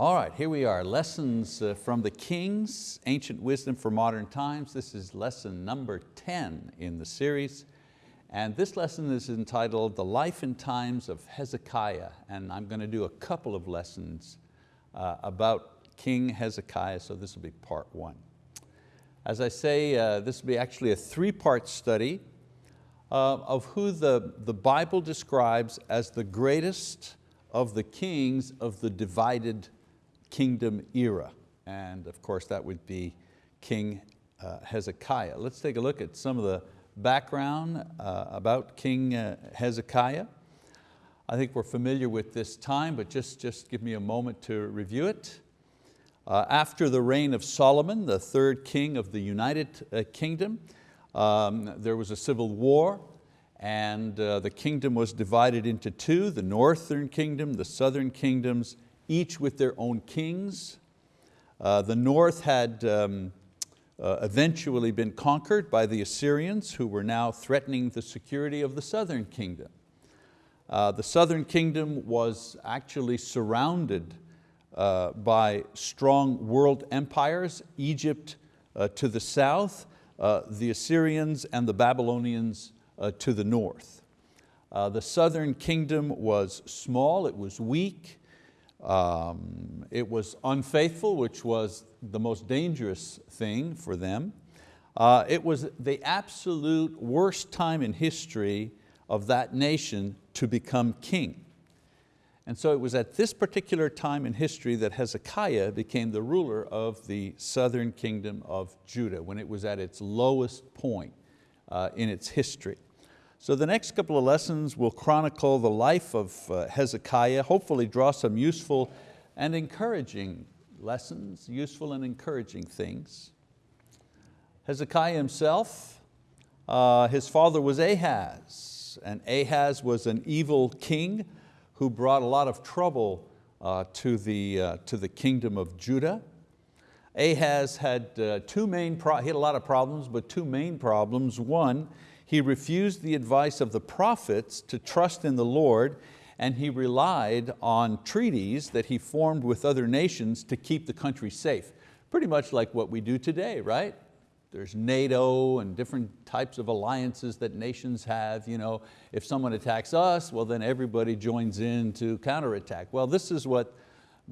All right, here we are, lessons uh, from the Kings, Ancient Wisdom for Modern Times. This is lesson number 10 in the series. And this lesson is entitled The Life and Times of Hezekiah. And I'm going to do a couple of lessons uh, about King Hezekiah, so this will be part one. As I say, uh, this will be actually a three-part study uh, of who the, the Bible describes as the greatest of the kings of the divided kingdom era. And of course that would be King uh, Hezekiah. Let's take a look at some of the background uh, about King uh, Hezekiah. I think we're familiar with this time, but just, just give me a moment to review it. After the reign of Solomon, the third king of the United Kingdom, um, there was a civil war and the kingdom was divided into two, the northern kingdom, the southern kingdoms, each with their own kings. Uh, the north had um, uh, eventually been conquered by the Assyrians who were now threatening the security of the southern kingdom. Uh, the southern kingdom was actually surrounded uh, by strong world empires, Egypt uh, to the south, uh, the Assyrians and the Babylonians to the north. the southern kingdom was small, it was weak, um, it was unfaithful, which was the most dangerous thing for them. Uh, it was the absolute worst time in history of that nation to become king. And so it was at this particular time in history that Hezekiah became the ruler of the southern kingdom of Judah, when it was at its lowest point uh, in its history. So the next couple of lessons will chronicle the life of uh, Hezekiah, hopefully draw some useful and encouraging lessons, useful and encouraging things. Hezekiah himself, uh, his father was Ahaz, and Ahaz was an evil king who brought a lot of trouble uh, to, the, uh, to the kingdom of Judah. Ahaz had uh, two main, he had a lot of problems, but two main problems. One, he refused the advice of the prophets to trust in the Lord and he relied on treaties that he formed with other nations to keep the country safe. Pretty much like what we do today, right? There's NATO and different types of alliances that nations have. You know, if someone attacks us, well then everybody joins in to counterattack. Well, this is what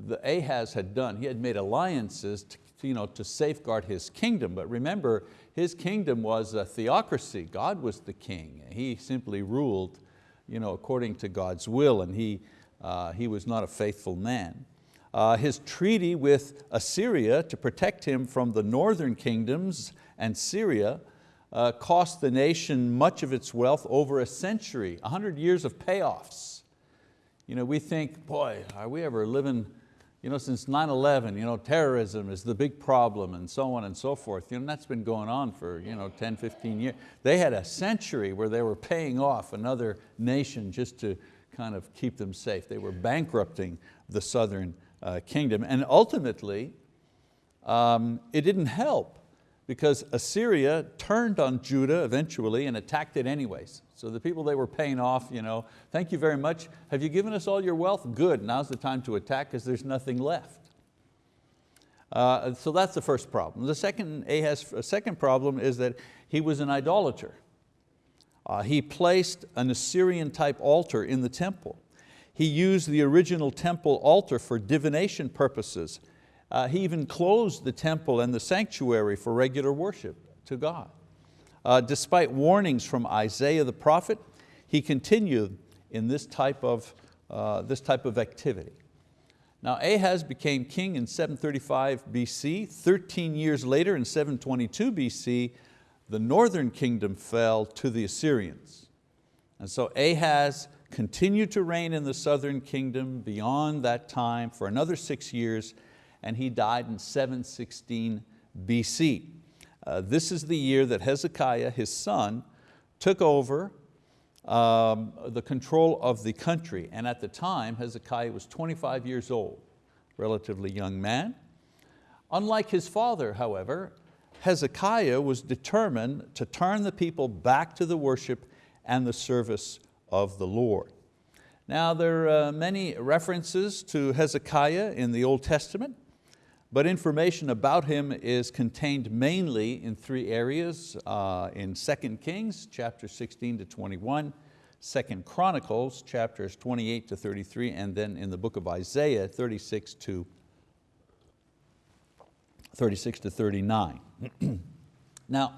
the Ahaz had done. He had made alliances to, you know, to safeguard his kingdom. But remember, his kingdom was a theocracy. God was the king. He simply ruled you know, according to God's will and he, uh, he was not a faithful man. Uh, his treaty with Assyria to protect him from the northern kingdoms and Syria uh, cost the nation much of its wealth over a century, 100 years of payoffs. You know, we think, boy, are we ever living you know, since 9-11, you know, terrorism is the big problem and so on and so forth. You know, that's been going on for you know, 10, 15 years. They had a century where they were paying off another nation just to kind of keep them safe. They were bankrupting the southern uh, kingdom. And ultimately, um, it didn't help because Assyria turned on Judah eventually and attacked it anyways. So the people they were paying off, you know, thank you very much. Have you given us all your wealth? Good, now's the time to attack because there's nothing left. Uh, so that's the first problem. The second, Ahaz, second problem is that he was an idolater. Uh, he placed an Assyrian type altar in the temple. He used the original temple altar for divination purposes. Uh, he even closed the temple and the sanctuary for regular worship to God. Uh, despite warnings from Isaiah the prophet, he continued in this type of, uh, this type of activity. Now Ahaz became king in 735 BC. 13 years later in 722 BC, the northern kingdom fell to the Assyrians. And so Ahaz continued to reign in the southern kingdom beyond that time for another six years and he died in 716 BC. Uh, this is the year that Hezekiah, his son, took over um, the control of the country. And at the time, Hezekiah was 25 years old, relatively young man. Unlike his father, however, Hezekiah was determined to turn the people back to the worship and the service of the Lord. Now there are many references to Hezekiah in the Old Testament, but information about him is contained mainly in three areas, uh, in 2 Kings, chapter 16 to 21, 2 Chronicles, chapters 28 to 33, and then in the book of Isaiah, 36 to 36 to 39. now,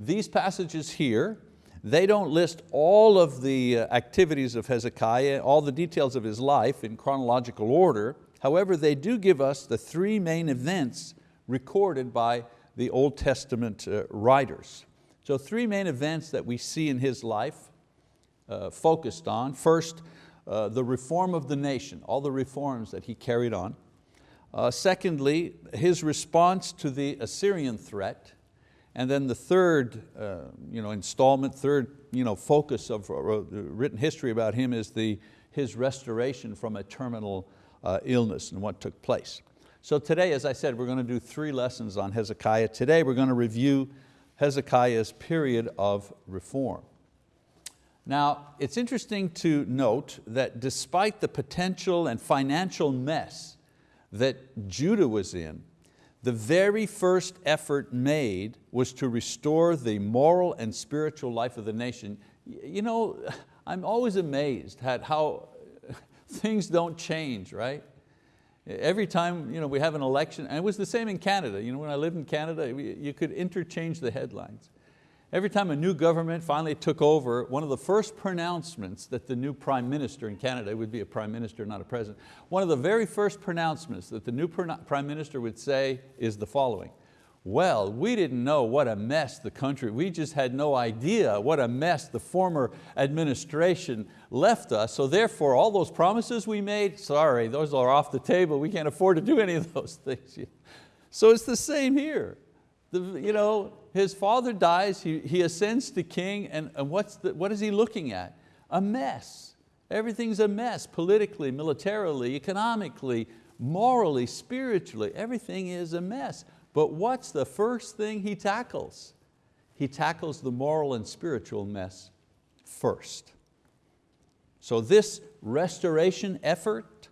these passages here they don't list all of the uh, activities of Hezekiah, all the details of his life in chronological order. However, they do give us the three main events recorded by the Old Testament uh, writers. So three main events that we see in his life uh, focused on. First, uh, the reform of the nation, all the reforms that he carried on. Uh, secondly, his response to the Assyrian threat. And then the third uh, you know, installment, third you know, focus of uh, written history about him is the, his restoration from a terminal uh, illness and what took place. So today, as I said, we're going to do three lessons on Hezekiah. Today we're going to review Hezekiah's period of reform. Now, it's interesting to note that despite the potential and financial mess that Judah was in, the very first effort made was to restore the moral and spiritual life of the nation. You know, I'm always amazed at how things don't change, right? Every time you know, we have an election, and it was the same in Canada. You know, when I lived in Canada, you could interchange the headlines. Every time a new government finally took over, one of the first pronouncements that the new prime minister in Canada, would be a prime minister, not a president, one of the very first pronouncements that the new prime minister would say is the following, well, we didn't know what a mess the country, we just had no idea what a mess the former administration left us, so therefore all those promises we made, sorry, those are off the table, we can't afford to do any of those things. So it's the same here. The, you know, his father dies, he, he ascends to king, and, and what's the, what is he looking at? A mess. Everything's a mess, politically, militarily, economically, morally, spiritually, everything is a mess. But what's the first thing he tackles? He tackles the moral and spiritual mess first. So this restoration effort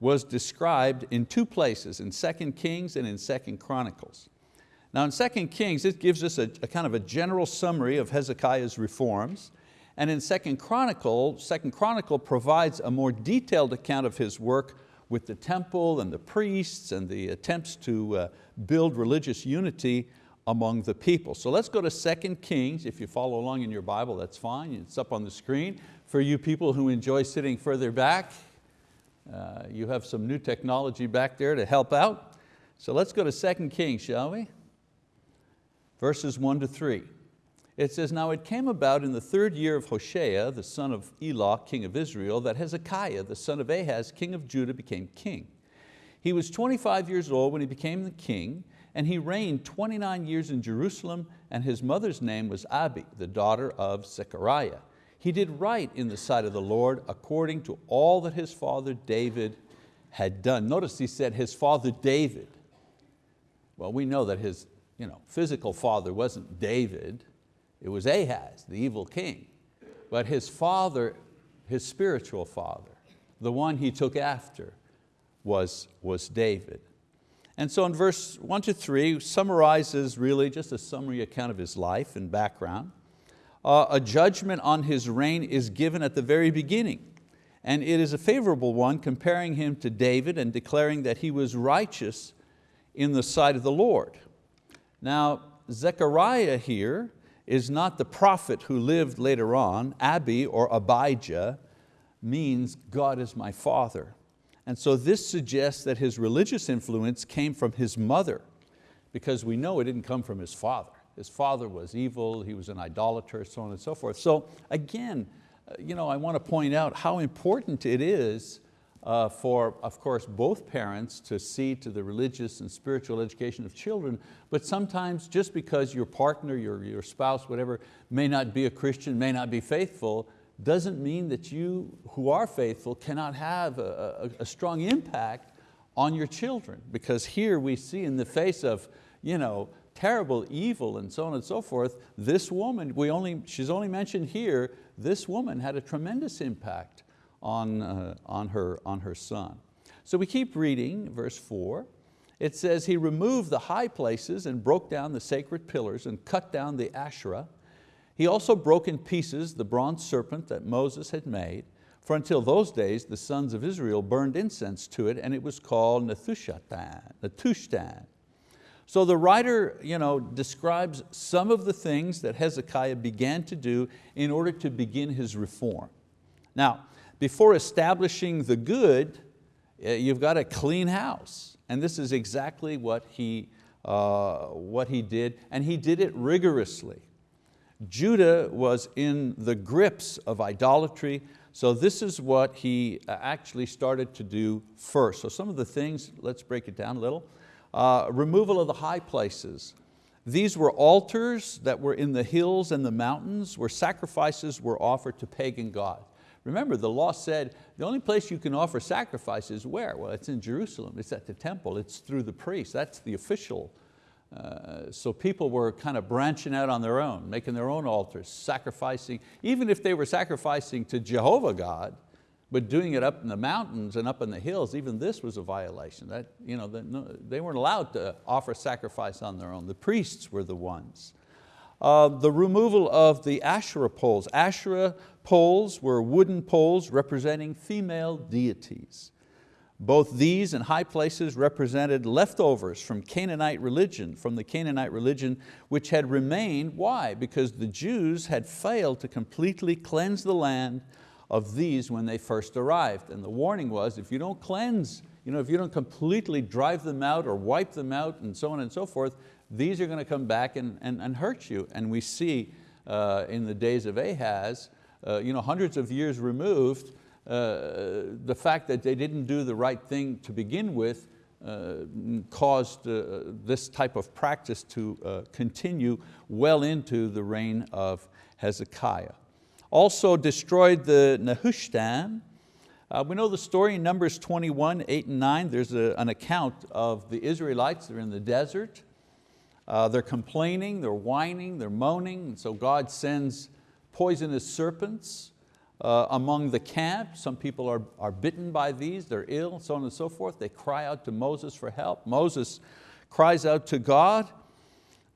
was described in two places, in 2 Kings and in 2 Chronicles. Now in 2 Kings, it gives us a, a kind of a general summary of Hezekiah's reforms. And in 2 Chronicle, 2 Chronicle provides a more detailed account of his work with the temple and the priests and the attempts to uh, build religious unity among the people. So let's go to 2 Kings. If you follow along in your Bible, that's fine. It's up on the screen. For you people who enjoy sitting further back, uh, you have some new technology back there to help out. So let's go to 2 Kings, shall we? verses one to three. It says, now it came about in the third year of Hoshea, the son of Elah, king of Israel, that Hezekiah, the son of Ahaz, king of Judah, became king. He was 25 years old when he became the king, and he reigned 29 years in Jerusalem, and his mother's name was Abi, the daughter of Zechariah. He did right in the sight of the Lord according to all that his father David had done. Notice he said his father David. Well, we know that his you know, physical father wasn't David, it was Ahaz, the evil king. But his father, his spiritual father, the one he took after was, was David. And so in verse one to three summarizes really just a summary account of his life and background. Uh, a judgment on his reign is given at the very beginning. And it is a favorable one comparing him to David and declaring that he was righteous in the sight of the Lord. Now, Zechariah here is not the prophet who lived later on. Abi or Abijah means God is my father. And so this suggests that his religious influence came from his mother because we know it didn't come from his father. His father was evil, he was an idolater, so on and so forth. So again, uh, you know, I want to point out how important it is uh, for, of course, both parents to see to the religious and spiritual education of children, but sometimes just because your partner, your, your spouse, whatever, may not be a Christian, may not be faithful, doesn't mean that you who are faithful cannot have a, a, a strong impact on your children. Because here we see in the face of you know, terrible evil and so on and so forth, this woman, we only, she's only mentioned here, this woman had a tremendous impact on, uh, on, her, on her son. So we keep reading verse four. It says, he removed the high places and broke down the sacred pillars and cut down the Asherah. He also broke in pieces the bronze serpent that Moses had made, for until those days the sons of Israel burned incense to it and it was called Nehushtan. So the writer you know, describes some of the things that Hezekiah began to do in order to begin his reform. Now, before establishing the good, eh, you've got a clean house. And this is exactly what he, uh, what he did, and he did it rigorously. Judah was in the grips of idolatry, so this is what he uh, actually started to do first. So some of the things, let's break it down a little. Uh, removal of the high places. These were altars that were in the hills and the mountains where sacrifices were offered to pagan gods. Remember, the law said the only place you can offer sacrifice is where? Well, it's in Jerusalem, it's at the temple, it's through the priest, that's the official. Uh, so people were kind of branching out on their own, making their own altars, sacrificing, even if they were sacrificing to Jehovah God, but doing it up in the mountains and up in the hills, even this was a violation. That, you know, they weren't allowed to offer sacrifice on their own. The priests were the ones. Uh, the removal of the Asherah poles. Asherah poles were wooden poles representing female deities. Both these and high places represented leftovers from Canaanite religion, from the Canaanite religion which had remained, why? Because the Jews had failed to completely cleanse the land of these when they first arrived. And the warning was, if you don't cleanse, you know, if you don't completely drive them out or wipe them out and so on and so forth, these are going to come back and, and, and hurt you. And we see uh, in the days of Ahaz, you know, hundreds of years removed, uh, the fact that they didn't do the right thing to begin with uh, caused uh, this type of practice to uh, continue well into the reign of Hezekiah. Also destroyed the Nehushtan. Uh, we know the story in Numbers 21, 8 and 9. There's a, an account of the Israelites, they're in the desert. Uh, they're complaining, they're whining, they're moaning, and so God sends poisonous serpents uh, among the camp. Some people are, are bitten by these, they're ill, so on and so forth. They cry out to Moses for help. Moses cries out to God,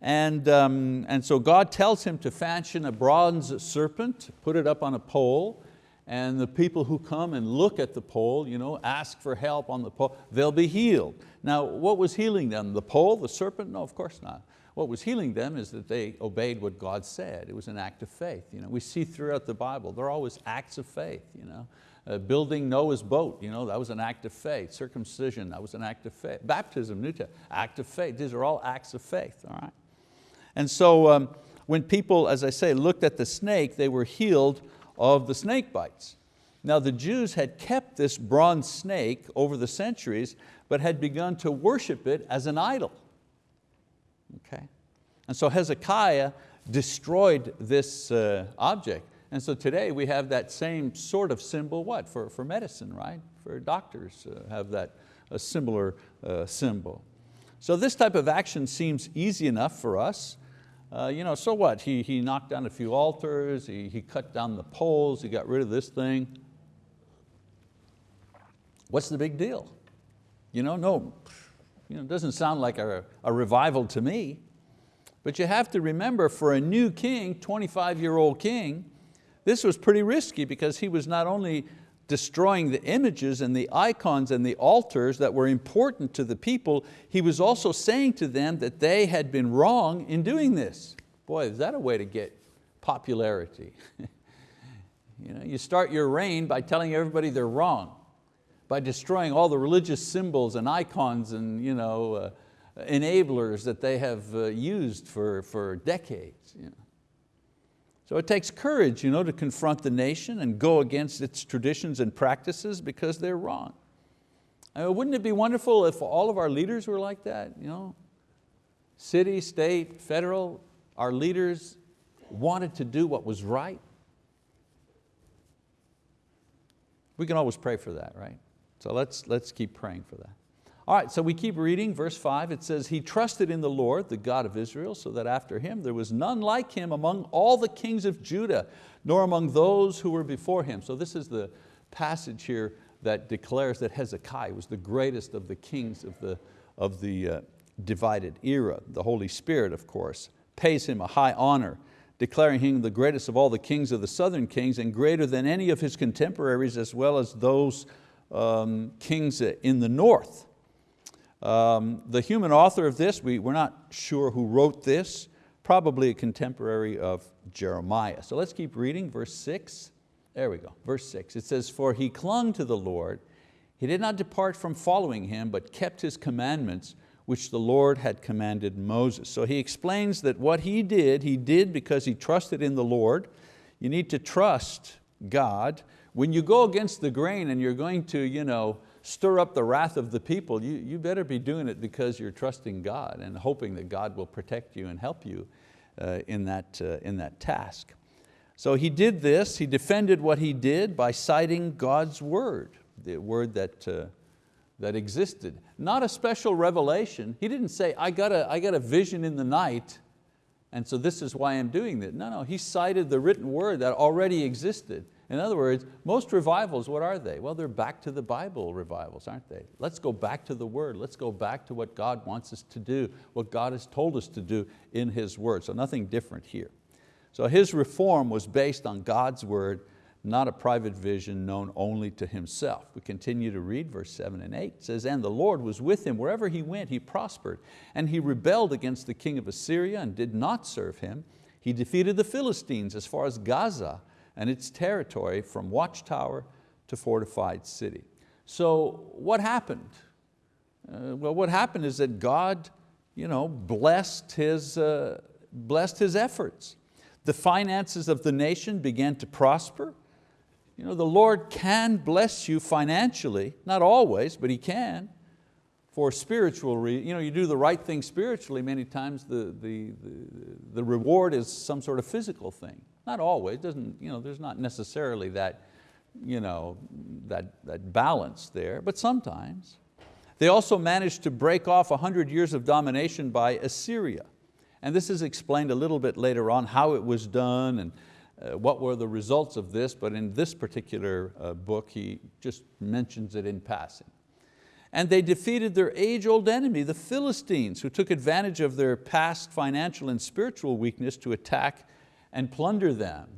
and, um, and so God tells him to fashion a bronze serpent, put it up on a pole, and the people who come and look at the pole, you know, ask for help on the pole, they'll be healed. Now, what was healing them? The pole, the serpent? No, of course not. What was healing them is that they obeyed what God said. It was an act of faith. You know, we see throughout the Bible, there are always acts of faith. You know. Uh, building Noah's boat, you know, that was an act of faith. Circumcision, that was an act of faith. Baptism, New Testament, act of faith. These are all acts of faith, all right? And so um, when people, as I say, looked at the snake, they were healed of the snake bites. Now the Jews had kept this bronze snake over the centuries, but had begun to worship it as an idol okay? And so Hezekiah destroyed this uh, object. And so today we have that same sort of symbol, what? For, for medicine, right? For doctors uh, have that a similar uh, symbol. So this type of action seems easy enough for us. Uh, you know, so what? He, he knocked down a few altars, he, he cut down the poles, he got rid of this thing. What's the big deal? You know, no, you know, it doesn't sound like a, a revival to me. But you have to remember for a new king, 25 year old king, this was pretty risky because he was not only destroying the images and the icons and the altars that were important to the people, he was also saying to them that they had been wrong in doing this. Boy, is that a way to get popularity. you, know, you start your reign by telling everybody they're wrong by destroying all the religious symbols and icons and you know, uh, enablers that they have uh, used for, for decades. You know. So it takes courage you know, to confront the nation and go against its traditions and practices because they're wrong. I mean, wouldn't it be wonderful if all of our leaders were like that? You know? City, state, federal, our leaders wanted to do what was right. We can always pray for that, right? So let's, let's keep praying for that. All right, so we keep reading, verse five, it says, He trusted in the Lord, the God of Israel, so that after him there was none like him among all the kings of Judah, nor among those who were before him. So this is the, passage here that declares that Hezekiah was the greatest of the kings of the, of the uh, divided era. The Holy Spirit, of course, pays him a high honor, declaring him the greatest of all the kings of the southern kings and greater than any of his contemporaries as well as those um, kings in the north. Um, the human author of this, we, we're not sure who wrote this, probably a contemporary of Jeremiah. So let's keep reading, verse six. There we go, verse six. It says, for he clung to the Lord, he did not depart from following Him, but kept His commandments, which the Lord had commanded Moses. So he explains that what he did, he did because he trusted in the Lord. You need to trust God. When you go against the grain and you're going to you know, stir up the wrath of the people, you, you better be doing it because you're trusting God and hoping that God will protect you and help you uh, in, that, uh, in that task. So he did this, he defended what he did by citing God's word, the word that, uh, that existed. Not a special revelation. He didn't say, I got, a, I got a vision in the night and so this is why I'm doing this. No, no, he cited the written word that already existed. In other words, most revivals, what are they? Well, they're back to the Bible revivals, aren't they? Let's go back to the word. Let's go back to what God wants us to do, what God has told us to do in His word. So nothing different here. So his reform was based on God's word, not a private vision known only to himself. We continue to read verse seven and eight. It says, and the Lord was with him. Wherever he went, he prospered. And he rebelled against the king of Assyria and did not serve him. He defeated the Philistines as far as Gaza and its territory from watchtower to fortified city. So what happened? Uh, well, what happened is that God you know, blessed, his, uh, blessed his efforts. The finances of the nation began to prosper. You know, the Lord can bless you financially, not always, but He can for spiritual reasons. You, know, you do the right thing spiritually, many times the, the, the, the reward is some sort of physical thing. Not always, doesn't, you know, there's not necessarily that, you know, that, that balance there, but sometimes. They also managed to break off 100 years of domination by Assyria. And this is explained a little bit later on, how it was done and uh, what were the results of this, but in this particular uh, book, he just mentions it in passing. And they defeated their age-old enemy, the Philistines, who took advantage of their past financial and spiritual weakness to attack and plunder them.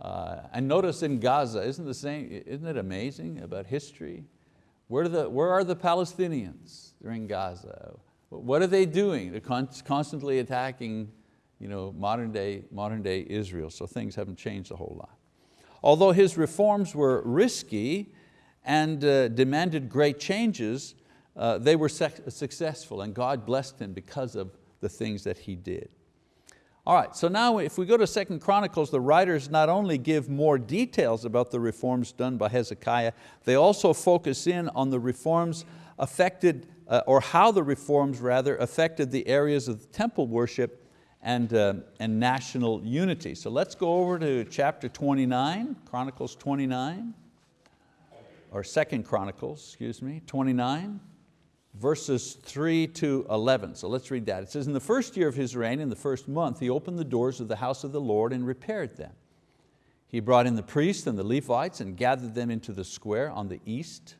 Uh, and notice in Gaza, isn't, the same, isn't it amazing about history? Where, are, the, where are the Palestinians? They're in Gaza. What are they doing? They're constantly attacking you know, modern, day, modern day Israel, so things haven't changed a whole lot. Although his reforms were risky and uh, demanded great changes, uh, they were successful and God blessed him because of the things that he did. All right, so now if we go to Second Chronicles, the writers not only give more details about the reforms done by Hezekiah, they also focus in on the reforms affected, uh, or how the reforms rather affected the areas of the temple worship and, uh, and national unity. So let's go over to chapter 29, Chronicles 29, or Second Chronicles, excuse me, 29 verses 3 to 11. So let's read that. It says, in the first year of his reign, in the first month, he opened the doors of the house of the Lord and repaired them. He brought in the priests and the Levites and gathered them into the square on the east.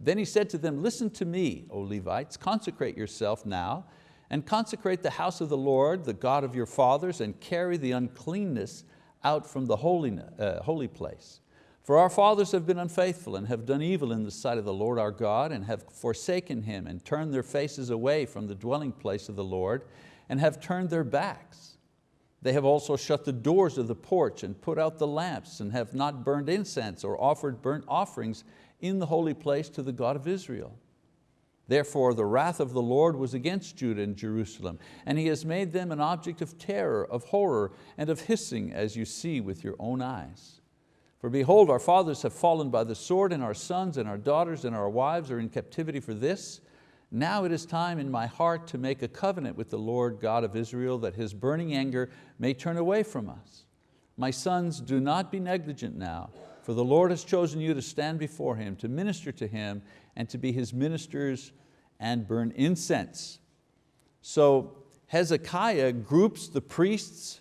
Then he said to them, listen to me, O Levites, consecrate yourself now and consecrate the house of the Lord, the God of your fathers, and carry the uncleanness out from the holy, uh, holy place. For our fathers have been unfaithful and have done evil in the sight of the Lord our God and have forsaken Him and turned their faces away from the dwelling place of the Lord and have turned their backs. They have also shut the doors of the porch and put out the lamps and have not burned incense or offered burnt offerings in the holy place to the God of Israel. Therefore the wrath of the Lord was against Judah and Jerusalem, and He has made them an object of terror, of horror, and of hissing, as you see with your own eyes. For behold, our fathers have fallen by the sword, and our sons and our daughters and our wives are in captivity for this. Now it is time in my heart to make a covenant with the Lord God of Israel that His burning anger may turn away from us. My sons, do not be negligent now, for the Lord has chosen you to stand before Him, to minister to Him, and to be His ministers and burn incense. So Hezekiah groups the priests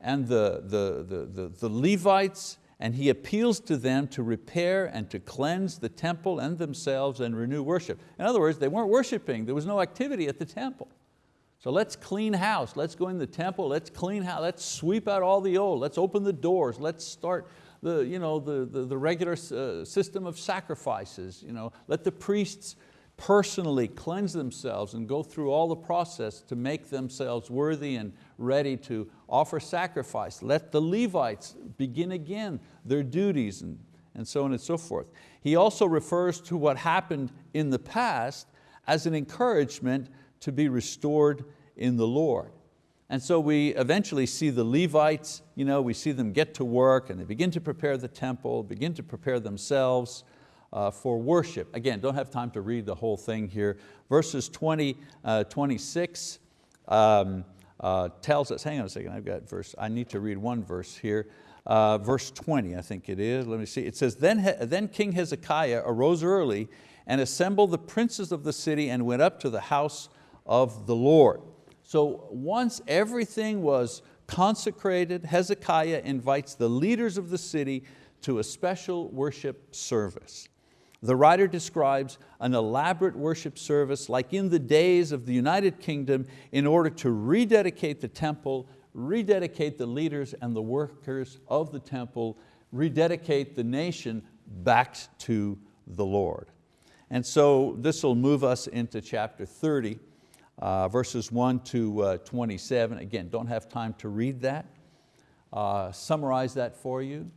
and the, the, the, the, the Levites and he appeals to them to repair and to cleanse the temple and themselves and renew worship. In other words, they weren't worshiping, there was no activity at the temple. So let's clean house, let's go in the temple, let's clean house, let's sweep out all the old, let's open the doors, let's start the, you know, the, the, the regular uh, system of sacrifices. You know, let the priests personally cleanse themselves and go through all the process to make themselves worthy and ready to offer sacrifice. Let the Levites begin again their duties and, and so on and so forth. He also refers to what happened in the past as an encouragement to be restored in the Lord. And so we eventually see the Levites, you know, we see them get to work and they begin to prepare the temple, begin to prepare themselves uh, for worship. Again, don't have time to read the whole thing here. Verses 20, uh, 26 um, uh, tells us, hang on a second, I've got verse, I need to read one verse here. Uh, verse 20, I think it is, let me see. It says, then, then King Hezekiah arose early and assembled the princes of the city and went up to the house of the Lord. So once everything was consecrated, Hezekiah invites the leaders of the city to a special worship service. The writer describes an elaborate worship service like in the days of the United Kingdom in order to rededicate the temple, rededicate the leaders and the workers of the temple, rededicate the nation back to the Lord. And so this will move us into chapter 30, uh, verses 1 to uh, 27. Again, don't have time to read that. Uh, summarize that for you.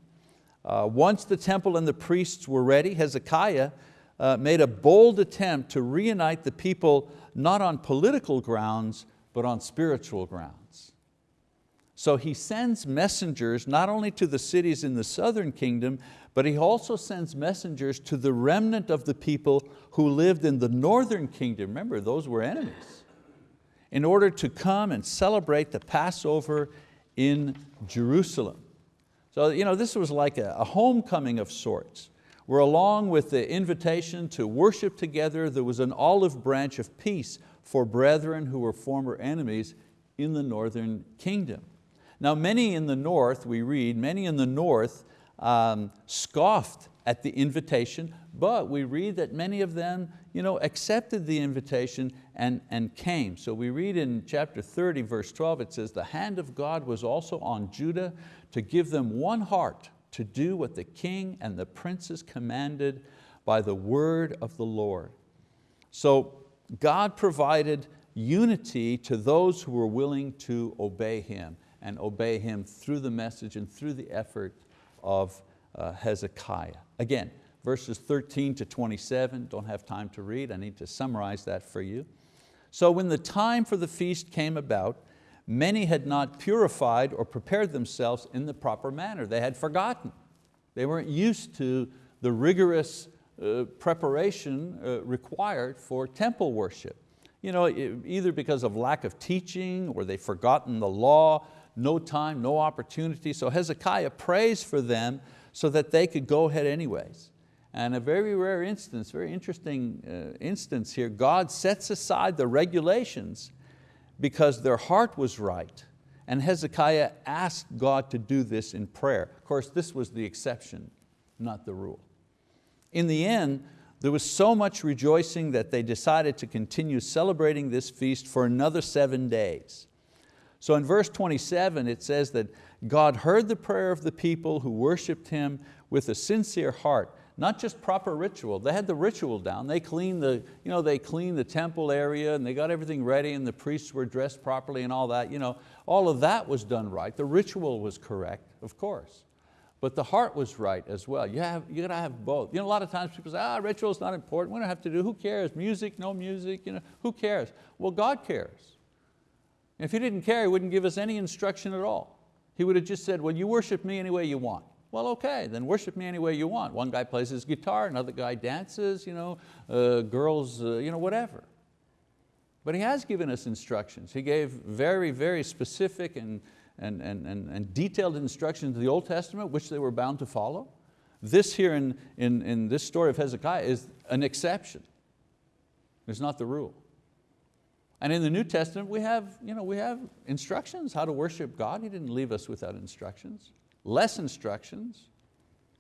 Uh, once the temple and the priests were ready, Hezekiah uh, made a bold attempt to reunite the people not on political grounds, but on spiritual grounds. So he sends messengers not only to the cities in the southern kingdom, but he also sends messengers to the remnant of the people who lived in the northern kingdom. Remember, those were enemies. In order to come and celebrate the Passover in Jerusalem. So you know, this was like a, a homecoming of sorts, where along with the invitation to worship together, there was an olive branch of peace for brethren who were former enemies in the northern kingdom. Now many in the north, we read, many in the north um, scoffed at the invitation, but we read that many of them you know, accepted the invitation and, and came. So we read in chapter 30, verse 12, it says, the hand of God was also on Judah to give them one heart to do what the king and the princes commanded by the word of the Lord. So God provided unity to those who were willing to obey Him and obey Him through the message and through the effort of uh, Hezekiah. Again, verses 13 to 27, don't have time to read, I need to summarize that for you. So when the time for the feast came about, many had not purified or prepared themselves in the proper manner. They had forgotten. They weren't used to the rigorous uh, preparation uh, required for temple worship. You know, either because of lack of teaching or they've forgotten the law, no time, no opportunity. So Hezekiah prays for them so that they could go ahead anyways. And a very rare instance, very interesting uh, instance here, God sets aside the regulations because their heart was right. And Hezekiah asked God to do this in prayer. Of course, this was the exception, not the rule. In the end, there was so much rejoicing that they decided to continue celebrating this feast for another seven days. So in verse 27 it says that God heard the prayer of the people who worshiped Him with a sincere heart not just proper ritual. They had the ritual down. They cleaned the, you know, they cleaned the temple area and they got everything ready and the priests were dressed properly and all that. You know, all of that was done right. The ritual was correct, of course. But the heart was right as well. You, have, you got to have both. You know, a lot of times people say, ah, ritual is not important. We don't have to do, who cares? Music, no music, you know, who cares? Well, God cares. If He didn't care, He wouldn't give us any instruction at all. He would have just said, well, you worship me any way you want. Well, okay, then worship me any way you want. One guy plays his guitar, another guy dances, you know, uh, girls, uh, you know, whatever. But he has given us instructions. He gave very, very specific and, and, and, and, and detailed instructions in the Old Testament, which they were bound to follow. This here in, in, in this story of Hezekiah is an exception. It's not the rule. And in the New Testament, we have, you know, we have instructions how to worship God. He didn't leave us without instructions less instructions,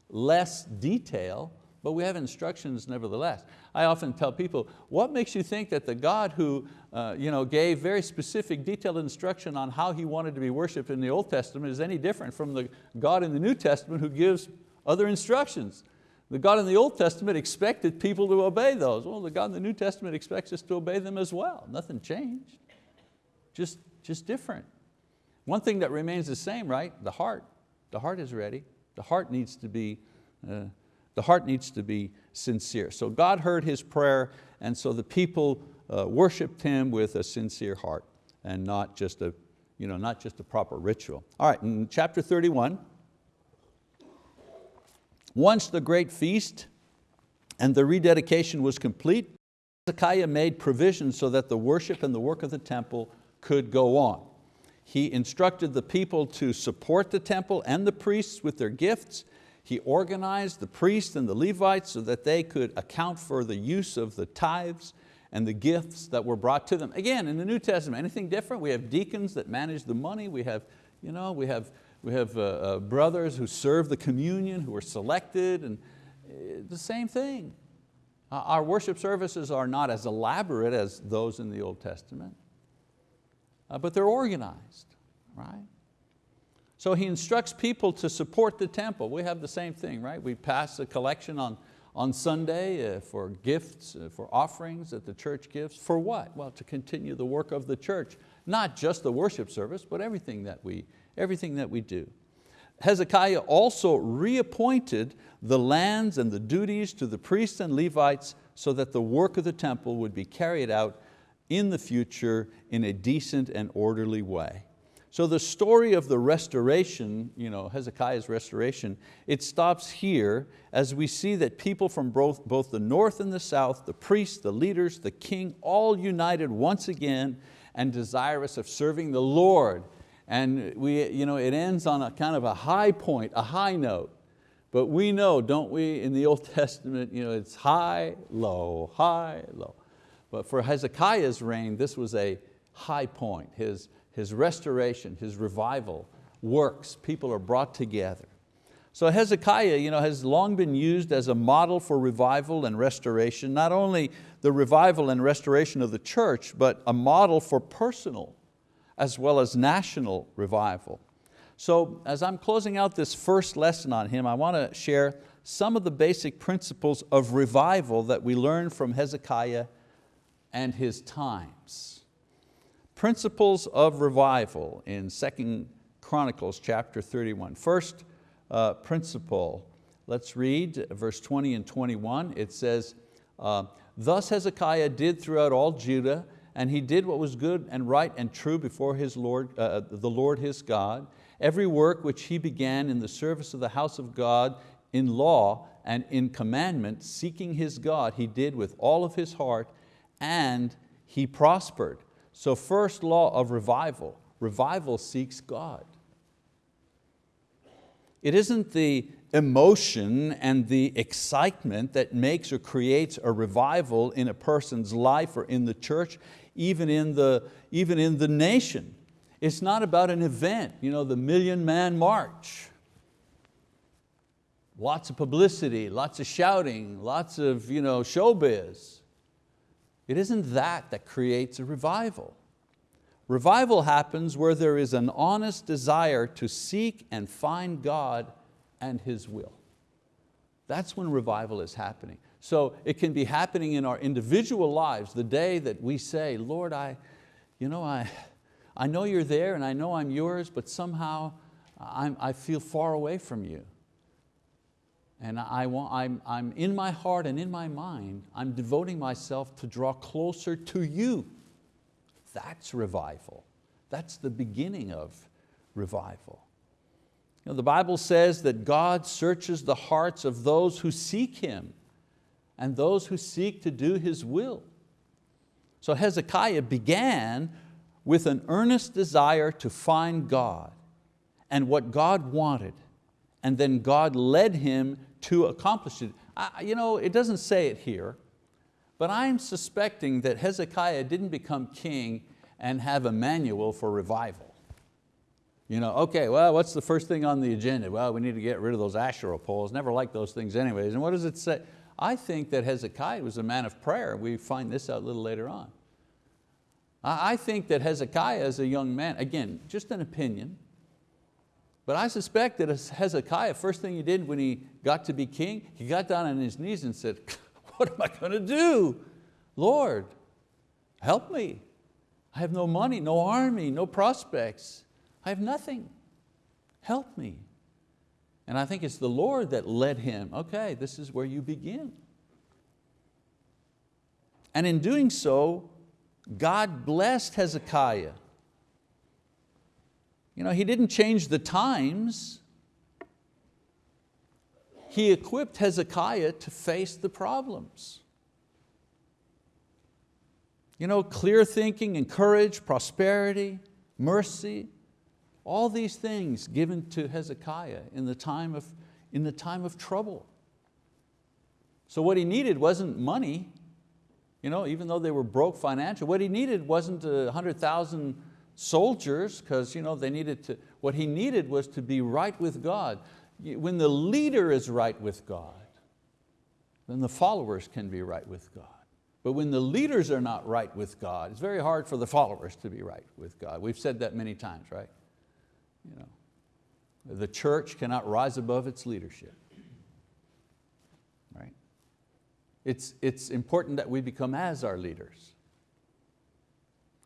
less detail, but we have instructions nevertheless. I often tell people, what makes you think that the God who uh, you know, gave very specific detailed instruction on how He wanted to be worshiped in the Old Testament is any different from the God in the New Testament who gives other instructions? The God in the Old Testament expected people to obey those. Well, the God in the New Testament expects us to obey them as well. Nothing changed, just, just different. One thing that remains the same, right? The heart. The heart is ready. The heart needs to be, uh, the heart needs to be sincere. So God heard his prayer and so the people uh, worshiped Him with a sincere heart and not just a, you know, not just a proper ritual. All right, in chapter 31, once the great feast and the rededication was complete, Hezekiah made provision so that the worship and the work of the temple could go on. He instructed the people to support the temple and the priests with their gifts. He organized the priests and the Levites so that they could account for the use of the tithes and the gifts that were brought to them. Again, in the New Testament, anything different? We have deacons that manage the money. We have, you know, we have, we have uh, uh, brothers who serve the communion, who are selected, and uh, the same thing. Our worship services are not as elaborate as those in the Old Testament, uh, but they're organized, right? So he instructs people to support the temple. We have the same thing, right? We pass a collection on on Sunday uh, for gifts, uh, for offerings that the church gives. For what? Well, to continue the work of the church. Not just the worship service, but everything that we, everything that we do. Hezekiah also reappointed the lands and the duties to the priests and Levites so that the work of the temple would be carried out in the future in a decent and orderly way. So the story of the restoration, you know, Hezekiah's restoration, it stops here as we see that people from both, both the north and the south, the priests, the leaders, the king, all united once again and desirous of serving the Lord. And we, you know, it ends on a kind of a high point, a high note. But we know, don't we, in the Old Testament, you know, it's high, low, high, low. But for Hezekiah's reign, this was a high point. His, his restoration, his revival works, people are brought together. So Hezekiah you know, has long been used as a model for revival and restoration, not only the revival and restoration of the church, but a model for personal as well as national revival. So as I'm closing out this first lesson on him, I want to share some of the basic principles of revival that we learn from Hezekiah and his times principles of revival in 2 Chronicles chapter 31. First uh, principle, let's read verse 20 and 21. It says, uh, Thus Hezekiah did throughout all Judah, and he did what was good and right and true before his Lord, uh, the Lord his God. Every work which he began in the service of the house of God in law and in commandment, seeking his God, he did with all of his heart, and he prospered. So first law of revival, revival seeks God. It isn't the emotion and the excitement that makes or creates a revival in a person's life or in the church, even in the, even in the nation. It's not about an event, you know, the Million Man March. Lots of publicity, lots of shouting, lots of you know, showbiz. It isn't that that creates a revival. Revival happens where there is an honest desire to seek and find God and His will. That's when revival is happening. So it can be happening in our individual lives, the day that we say, Lord, I, you know, I, I know you're there and I know I'm yours, but somehow I'm, I feel far away from you. And I want, I'm, I'm in my heart and in my mind, I'm devoting myself to draw closer to you. That's revival. That's the beginning of revival. You know, the Bible says that God searches the hearts of those who seek Him and those who seek to do His will. So Hezekiah began with an earnest desire to find God and what God wanted and then God led him to accomplish it. I, you know, it doesn't say it here, but I'm suspecting that Hezekiah didn't become king and have a manual for revival. You know, okay, well, what's the first thing on the agenda? Well, we need to get rid of those Asherah poles. Never liked those things anyways. And what does it say? I think that Hezekiah was a man of prayer. We find this out a little later on. I think that Hezekiah as a young man, again, just an opinion, but I suspect that Hezekiah, first thing he did when he got to be king, he got down on his knees and said, what am I going to do? Lord, help me. I have no money, no army, no prospects. I have nothing. Help me. And I think it's the Lord that led him, okay, this is where you begin. And in doing so, God blessed Hezekiah you know, he didn't change the times. He equipped Hezekiah to face the problems. You know, clear thinking and courage, prosperity, mercy, all these things given to Hezekiah in the time of, in the time of trouble. So what he needed wasn't money, you know, even though they were broke financially, what he needed wasn't a hundred thousand soldiers because you know, they needed to, what he needed was to be right with God. When the leader is right with God, then the followers can be right with God. But when the leaders are not right with God, it's very hard for the followers to be right with God. We've said that many times, right? You know, the church cannot rise above its leadership. Right? It's, it's important that we become as our leaders.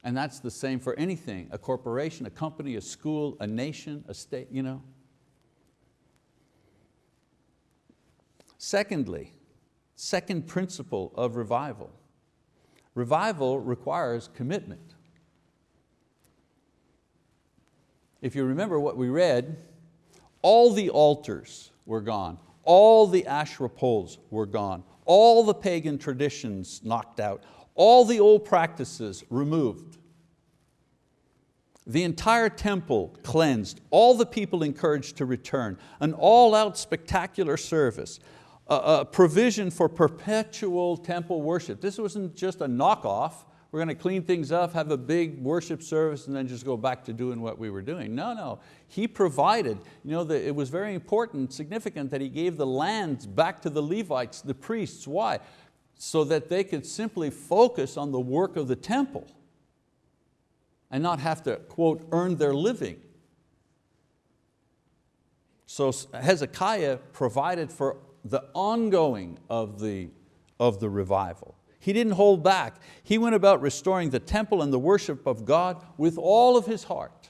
And that's the same for anything, a corporation, a company, a school, a nation, a state, you know. Secondly, second principle of revival. Revival requires commitment. If you remember what we read, all the altars were gone, all the Asherah poles were gone, all the pagan traditions knocked out, all the old practices removed. The entire temple cleansed, all the people encouraged to return, an all-out spectacular service, a, provision for perpetual temple worship. This wasn't just a knockoff, we're going to clean things up, have a big worship service and then just go back to doing what we were doing. No, no, he provided. You know, the, it was very important, significant that he gave the lands back to the Levites, the priests. Why? So that they could simply focus on the work of the temple and not have to, quote, earn their living. So Hezekiah provided for the ongoing of the, of the revival. He didn't hold back. He went about restoring the temple and the worship of God with all of his heart.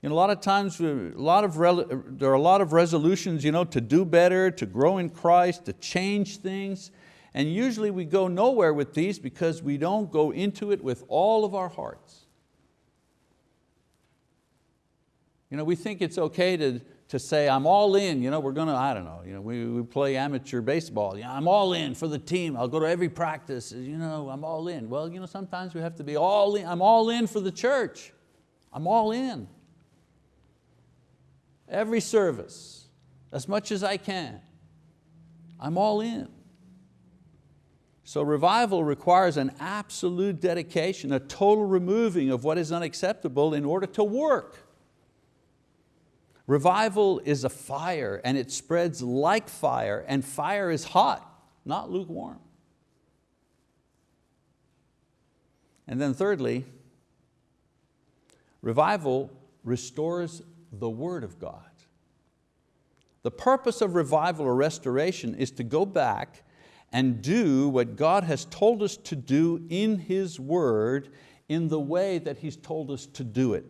You know, a lot of times, uh, a lot of, there are a lot of resolutions you know, to do better, to grow in Christ, to change things. And usually we go nowhere with these because we don't go into it with all of our hearts. You know, we think it's okay to, to say, I'm all in, you know, we're going to, I don't know, you know, we, we play amateur baseball, I'm all in for the team, I'll go to every practice, you know, I'm all in. Well, you know, sometimes we have to be all in, I'm all in for the church, I'm all in. Every service, as much as I can, I'm all in. So revival requires an absolute dedication, a total removing of what is unacceptable in order to work. Revival is a fire and it spreads like fire and fire is hot, not lukewarm. And then thirdly, revival restores the word of God. The purpose of revival or restoration is to go back and do what God has told us to do in His word in the way that He's told us to do it.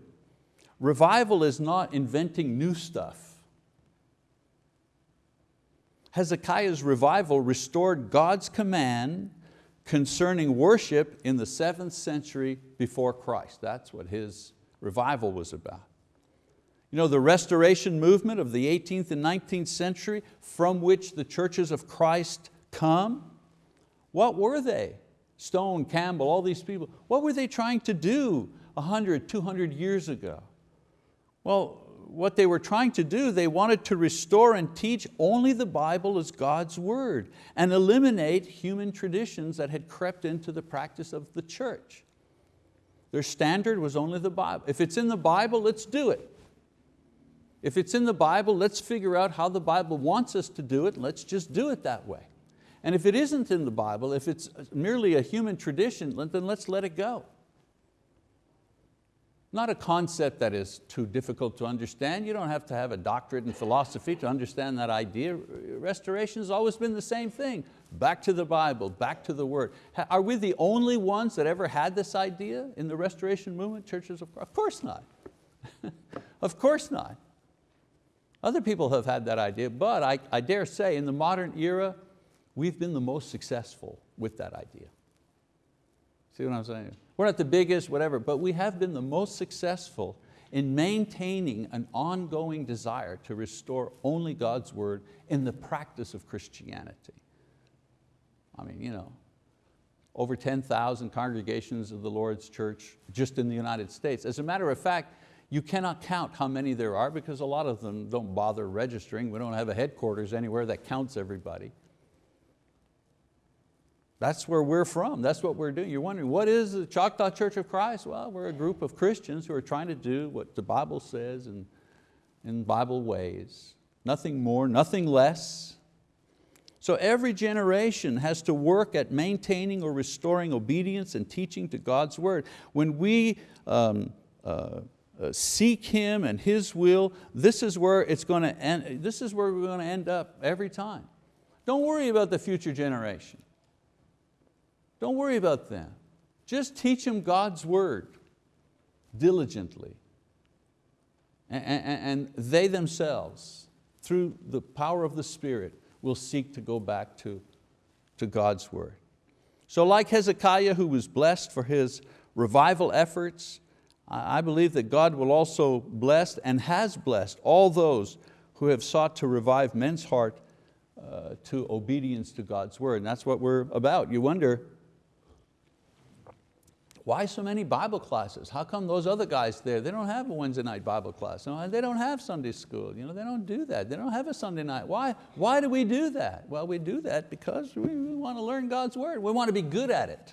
Revival is not inventing new stuff. Hezekiah's revival restored God's command concerning worship in the seventh century before Christ. That's what his revival was about. You know, the restoration movement of the 18th and 19th century from which the churches of Christ come. What were they? Stone, Campbell, all these people, what were they trying to do 100, 200 years ago? Well, what they were trying to do, they wanted to restore and teach only the Bible as God's word and eliminate human traditions that had crept into the practice of the church. Their standard was only the Bible. If it's in the Bible, let's do it. If it's in the Bible, let's figure out how the Bible wants us to do it, let's just do it that way. And if it isn't in the Bible, if it's merely a human tradition, then let's let it go. Not a concept that is too difficult to understand. You don't have to have a doctorate in philosophy to understand that idea. Restoration has always been the same thing. Back to the Bible, back to the Word. Are we the only ones that ever had this idea in the Restoration movement, churches of Of course not. of course not. Other people have had that idea, but I, I dare say in the modern era, we've been the most successful with that idea. See what I'm saying? We're not the biggest, whatever, but we have been the most successful in maintaining an ongoing desire to restore only God's word in the practice of Christianity. I mean, you know, over 10,000 congregations of the Lord's church just in the United States. As a matter of fact, you cannot count how many there are because a lot of them don't bother registering. We don't have a headquarters anywhere that counts everybody. That's where we're from, that's what we're doing. You're wondering, what is the Choctaw Church of Christ? Well, we're a group of Christians who are trying to do what the Bible says in, in Bible ways. Nothing more, nothing less. So every generation has to work at maintaining or restoring obedience and teaching to God's word. When we um, uh, uh, seek Him and His will, this is where it's going to end, this is where we're going to end up every time. Don't worry about the future generation. Don't worry about them. Just teach them God's word diligently. And, they themselves, through the power of the Spirit, will seek to go back to, to God's word. So like Hezekiah who was blessed for his revival efforts, I believe that God will also bless and has blessed all those who have sought to revive men's heart uh, to obedience to God's word. And that's what we're about. You wonder, why so many Bible classes? How come those other guys there, they don't have a Wednesday night Bible class. No, they don't have Sunday school. You know, they don't do that. They don't have a Sunday night. Why, why do we do that? Well, we do that because we, want to learn God's word. We want to be good at it.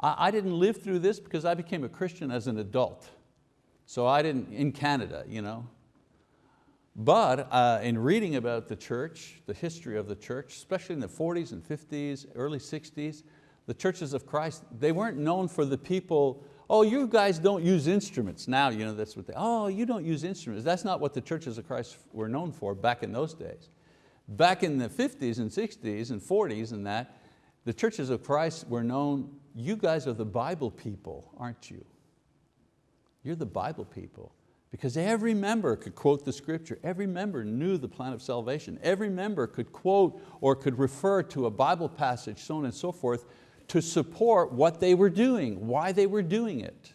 I, I didn't live through this because I became a Christian as an adult. So I didn't, in Canada, you know. But uh, in reading about the church, the history of the church, especially in the 40s and 50s, early 60s, the churches of Christ, they weren't known for the people, oh, you guys don't use instruments. Now, you know, that's what they, oh, you don't use instruments. That's not what the churches of Christ were known for back in those days. Back in the 50s and 60s and 40s and that, the churches of Christ were known, you guys are the Bible people, aren't you? You're the Bible people. Because every member could quote the scripture, every member knew the plan of salvation, every member could quote or could refer to a Bible passage, so on and so forth, to support what they were doing, why they were doing it.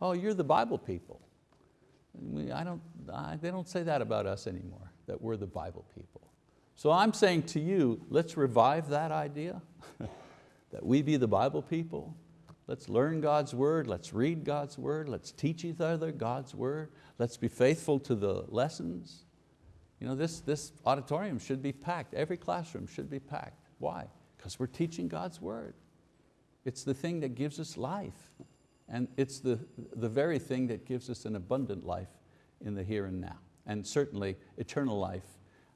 Oh, you're the Bible people. I don't, I, they don't say that about us anymore, that we're the Bible people. So I'm saying to you, let's revive that idea, that we be the Bible people. Let's learn God's word, let's read God's word, let's teach each other God's word, let's be faithful to the lessons. You know, this, this auditorium should be packed, every classroom should be packed. Why? Because we're teaching God's word. It's the thing that gives us life. And it's the, the very thing that gives us an abundant life in the here and now. And certainly eternal life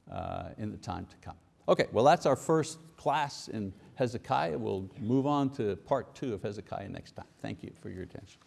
uh, in the time to come. Okay, well that's our first class in Hezekiah. We'll move on to part two of Hezekiah next time. Thank you for your attention.